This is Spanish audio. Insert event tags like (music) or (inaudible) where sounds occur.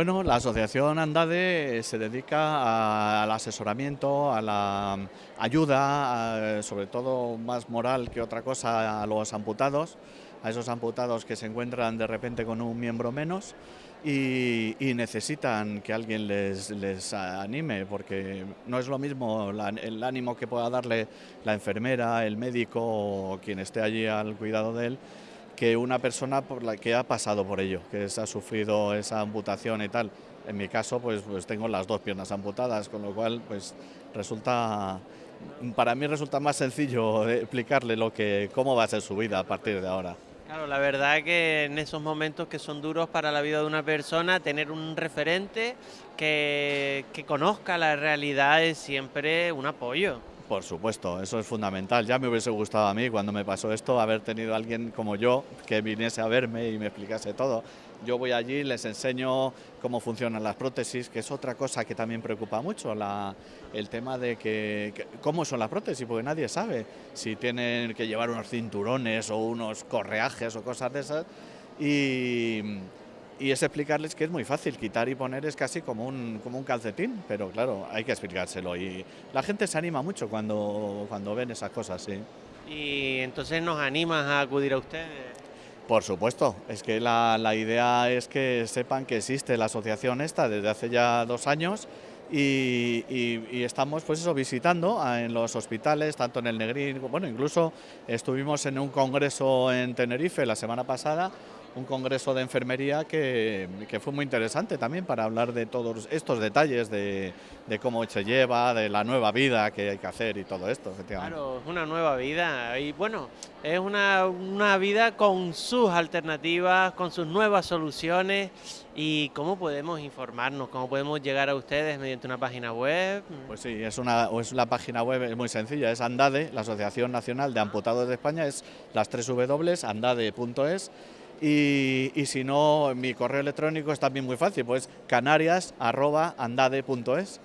Bueno, la asociación Andade se dedica al asesoramiento, a la ayuda, sobre todo más moral que otra cosa, a los amputados, a esos amputados que se encuentran de repente con un miembro menos y, necesitan que alguien les, anime, porque no es lo mismo el ánimo que pueda darle la enfermera, el médico o quien esté allí al cuidado de él, que una persona que ha pasado por ello, que ha sufrido esa amputación y tal. En mi caso, pues, pues tengo las dos piernas amputadas, con lo cual, pues resulta, para mí resulta más sencillo (laughs) explicarle lo que, cómo va a ser su vida a partir de ahora. Claro, la verdad que en esos momentos que son duros para la vida de una persona, tener un referente que, que conozca la realidad es siempre un apoyo. Por supuesto, eso es fundamental. Ya me hubiese gustado a mí cuando me pasó esto haber tenido alguien como yo que viniese a verme y me explicase todo. Yo voy allí, les enseño cómo funcionan las prótesis, que es otra cosa que también preocupa mucho, el tema de que, cómo son las prótesis, porque nadie sabe si tienen que llevar unos cinturones o unos correajes o cosas de esas. Y, y es explicarles que es muy fácil, quitar y poner es casi como un, como un calcetín, pero claro, hay que explicárselo y la gente se anima mucho cuando, cuando ven esas cosas, sí. ¿Y entonces nos animas a acudir a ustedes? Por supuesto, es que la, la idea es que sepan que existe la asociación esta desde hace ya dos años y, y, estamos pues eso visitando en los hospitales, tanto en el Negrín, bueno, incluso estuvimos en un congreso en Tenerife la semana pasada un congreso de enfermería que, fue muy interesante también para hablar de todos estos detalles, de, cómo se lleva, de la nueva vida que hay que hacer y todo esto. Claro, es una nueva vida y bueno, es una, una vida con sus alternativas, con sus nuevas soluciones y cómo podemos informarnos, cómo podemos llegar a ustedes mediante una página web. Pues sí, es una, es la página web es muy sencilla, es Andade, la Asociación Nacional de Amputados de España, es las tres W, andade.es y, si no, mi correo electrónico es también muy fácil, pues canarias.andade.es.